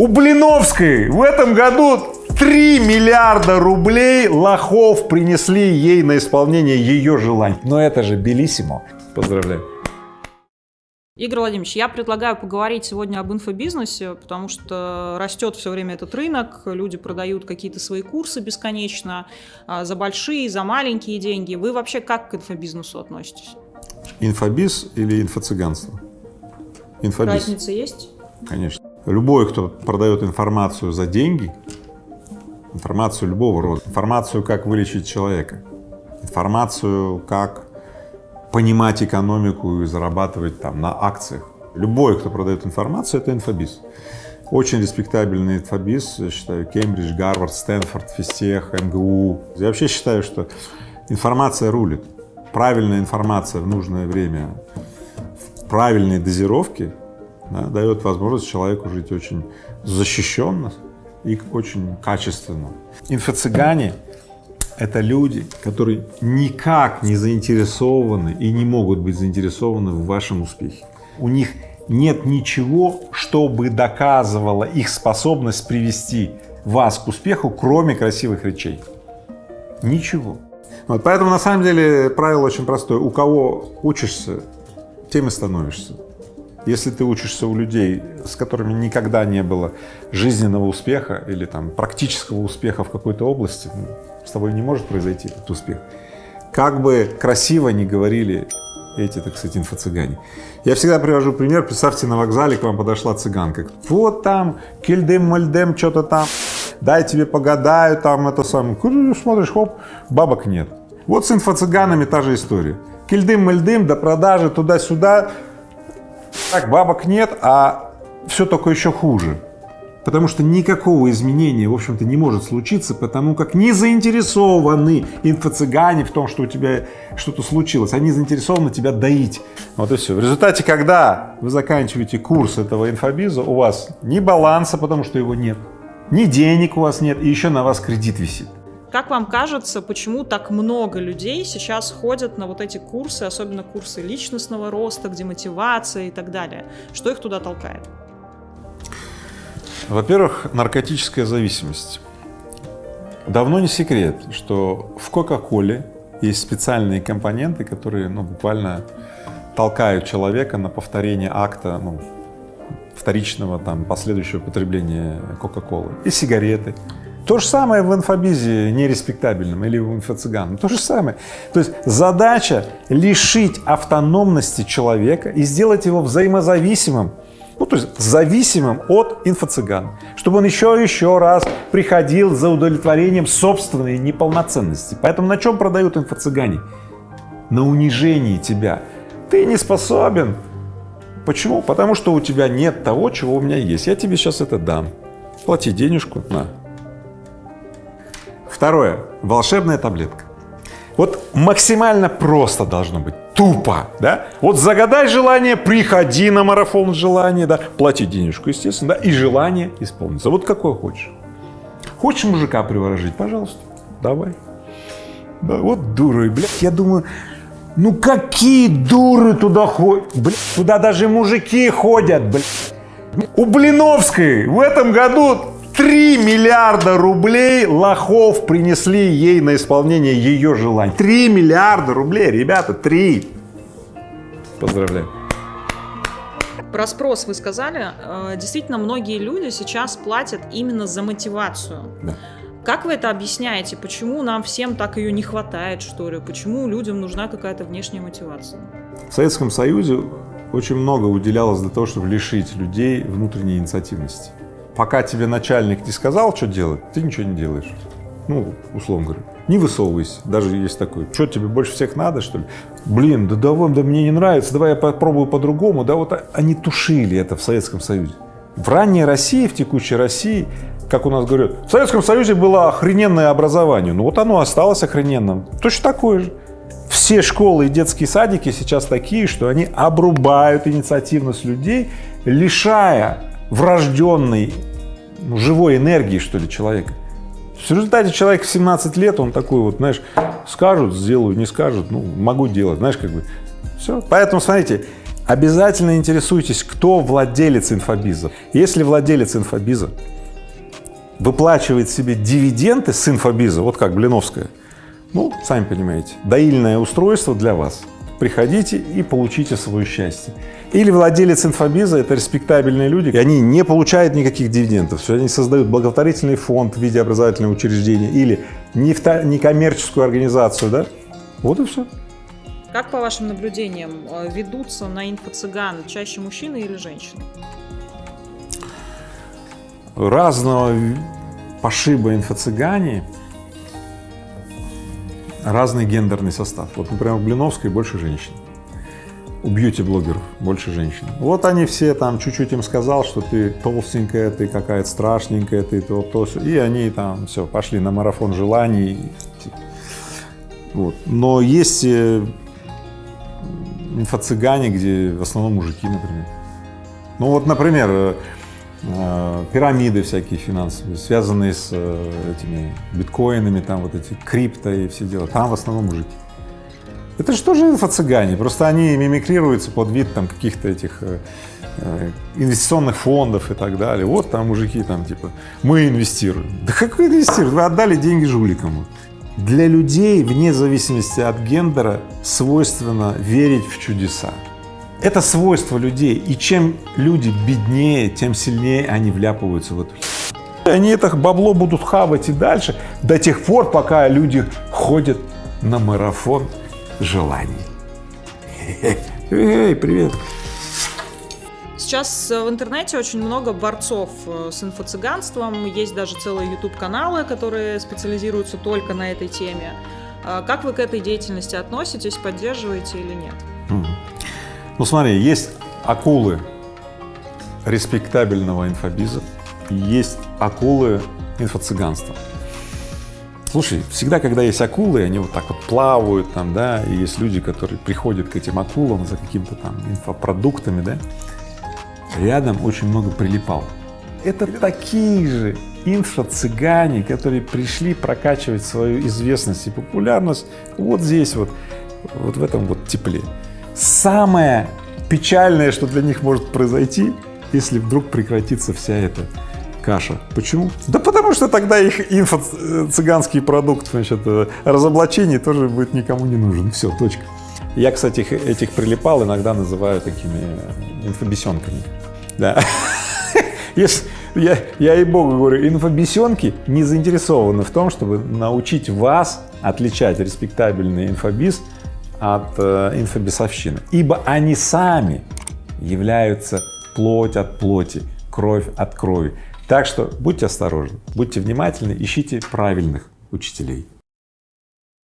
У Блиновской в этом году 3 миллиарда рублей лохов принесли ей на исполнение ее желаний. Но это же белиссимо. Поздравляю. Игорь Владимирович, я предлагаю поговорить сегодня об инфобизнесе, потому что растет все время этот рынок, люди продают какие-то свои курсы бесконечно, а, за большие, за маленькие деньги. Вы вообще как к инфобизнесу относитесь? Инфобиз или инфо-цыганство? Инфобиз. Разница есть? Конечно. Любой, кто продает информацию за деньги, информацию любого рода, информацию, как вылечить человека, информацию, как понимать экономику и зарабатывать там на акциях. Любой, кто продает информацию, это инфобиз. Очень респектабельный инфобиз, я считаю, Кембридж, Гарвард, Стэнфорд, Фистех, МГУ. Я вообще считаю, что информация рулит. Правильная информация в нужное время, в правильной дозировке да, дает возможность человеку жить очень защищенно и очень качественно. Инфо-цыгане это люди, которые никак не заинтересованы и не могут быть заинтересованы в вашем успехе. У них нет ничего, чтобы доказывало их способность привести вас к успеху, кроме красивых речей. Ничего. Вот поэтому на самом деле правило очень простое. У кого учишься, тем и становишься. Если ты учишься у людей, с которыми никогда не было жизненного успеха или там практического успеха в какой-то области, ну, с тобой не может произойти этот успех. Как бы красиво не говорили эти, так сказать, инфо-цыгане. Я всегда привожу пример, представьте, на вокзале к вам подошла цыганка, вот там, кельдем-мальдем, что-то там, дай тебе погадаю, там это самое, смотришь, хоп, бабок нет. Вот с инфо-цыганами та же история. Кельдым-мальдым, до продажи, туда-сюда, так, бабок нет, а все только еще хуже потому что никакого изменения, в общем-то, не может случиться, потому как не заинтересованы инфо-цыгане в том, что у тебя что-то случилось, они заинтересованы тебя доить. Вот и все. В результате, когда вы заканчиваете курс этого инфобиза, у вас ни баланса, потому что его нет, ни денег у вас нет, и еще на вас кредит висит. Как вам кажется, почему так много людей сейчас ходят на вот эти курсы, особенно курсы личностного роста, где мотивация и так далее? Что их туда толкает? Во-первых, наркотическая зависимость. Давно не секрет, что в Кока-Коле есть специальные компоненты, которые ну, буквально толкают человека на повторение акта ну, вторичного там последующего потребления Кока-Колы и сигареты. То же самое в инфобизе нереспектабельном или в инфо-цыган, то же самое. То есть задача лишить автономности человека и сделать его взаимозависимым ну, то есть зависимым от инфо-цыган, чтобы он еще и еще раз приходил за удовлетворением собственной неполноценности. Поэтому на чем продают инфо-цыгане? На унижении тебя. Ты не способен. Почему? Потому что у тебя нет того, чего у меня есть. Я тебе сейчас это дам. Плати денежку, на. Второе. Волшебная таблетка. Вот максимально просто должно быть, тупо, да? Вот загадай желание, приходи на марафон желания, да, плати денежку, естественно, да, и желание исполнится. Вот какое хочешь. Хочешь мужика приворожить, пожалуйста, давай. Да, вот дуры, блядь, я думаю, ну какие дуры туда ходят, блядь, туда даже мужики ходят, блядь. У Блиновской в этом году 3 миллиарда рублей лохов принесли ей на исполнение ее желаний. 3 миллиарда рублей, ребята, 3. Поздравляю. Про спрос вы сказали. Э, действительно, многие люди сейчас платят именно за мотивацию. Да. Как вы это объясняете? Почему нам всем так ее не хватает, что ли? Почему людям нужна какая-то внешняя мотивация? В Советском Союзе очень много уделялось для того, чтобы лишить людей внутренней инициативности пока тебе начальник не сказал, что делать, ты ничего не делаешь. Ну, условно говоря, не высовывайся, даже есть такой, что тебе больше всех надо, что ли? Блин, да давай, да мне не нравится, давай я попробую по-другому. Да вот они тушили это в Советском Союзе. В ранней России, в текущей России, как у нас говорят, в Советском Союзе было охрененное образование, ну вот оно осталось охрененным, точно такое же. Все школы и детские садики сейчас такие, что они обрубают инициативность людей, лишая врожденной живой энергии, что ли, человека. В результате человек в 17 лет, он такой вот, знаешь, скажут, сделаю, не скажут, ну, могу делать, знаешь, как бы, все. Поэтому, смотрите, обязательно интересуйтесь, кто владелец инфобиза. Если владелец инфобиза выплачивает себе дивиденды с инфобиза, вот как Блиновская, ну, сами понимаете, доильное устройство для вас. Приходите и получите свое счастье. Или владелец инфобиза — это респектабельные люди, и они не получают никаких дивидендов, все, они создают благотворительный фонд в виде образовательного учреждения или некоммерческую организацию, да, вот и все. Как по вашим наблюдениям э, ведутся на инфо-цыган чаще мужчины или женщины? Разного пошиба инфо-цыгане разный гендерный состав. Вот, например, в Блиновской больше женщин, у бьюти-блогеров больше женщин. Вот они все там чуть-чуть им сказал, что ты толстенькая, ты какая-то страшненькая, ты то, то, все, и они там все, пошли на марафон желаний. Вот. Но есть э, инфо-цыгане, где в основном мужики, например. Ну вот, например, э, пирамиды всякие финансовые, связанные с э, этими биткоинами, там вот эти крипто и все дела, там в основном мужики. Это же тоже инфо-цыгане, просто они мимикрируются под вид там каких-то этих э, инвестиционных фондов и так далее. Вот там мужики там типа, мы инвестируем. Да как вы инвестируете? Вы отдали деньги жуликам. Для людей, вне зависимости от гендера, свойственно верить в чудеса. Это свойство людей, и чем люди беднее, тем сильнее они вляпываются в эту Они это бабло будут хавать и дальше, до тех пор, пока люди ходят на марафон желаний. Эй, привет! Сейчас в интернете очень много борцов э, с инфо-цыганством, есть даже целые YouTube-каналы, которые специализируются только на этой теме. А как вы к этой деятельности относитесь, поддерживаете или нет? Ну смотри, есть акулы респектабельного инфобиза, есть акулы инфо-цыганства. Слушай, всегда, когда есть акулы, они вот так вот плавают там, да, и есть люди, которые приходят к этим акулам за какими-то там инфопродуктами, да, рядом очень много прилипал. Это такие же инфо-цыгане, которые пришли прокачивать свою известность и популярность вот здесь вот, вот в этом вот тепле самое печальное, что для них может произойти, если вдруг прекратится вся эта каша. Почему? Да потому что тогда их инфо-цыганский продукт, значит, э, разоблачение тоже будет никому не нужен. Все, точка. Я, кстати, этих прилипал иногда называю такими э, инфобесенками. Да. Если, я, я и богу говорю, инфобесенки не заинтересованы в том, чтобы научить вас отличать респектабельный инфобиз от э, инфобесовщины, ибо они сами являются плоть от плоти, кровь от крови. Так что будьте осторожны, будьте внимательны, ищите правильных учителей.